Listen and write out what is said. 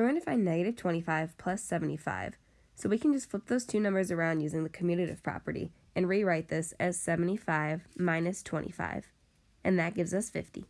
We're going to find negative 25 plus 75, so we can just flip those two numbers around using the commutative property and rewrite this as 75 minus 25, and that gives us 50.